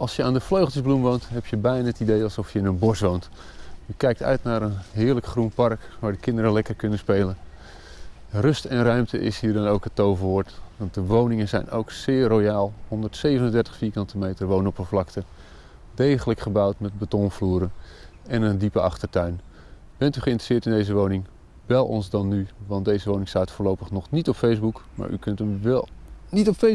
Als je aan de Vleugeltjesbloem woont, heb je bijna het idee alsof je in een bos woont. Je kijkt uit naar een heerlijk groen park waar de kinderen lekker kunnen spelen. Rust en ruimte is hier dan ook het toverwoord, want de woningen zijn ook zeer royaal. 137 vierkante meter woonoppervlakte, degelijk gebouwd met betonvloeren en een diepe achtertuin. Bent u geïnteresseerd in deze woning? Bel ons dan nu, want deze woning staat voorlopig nog niet op Facebook, maar u kunt hem wel niet op Facebook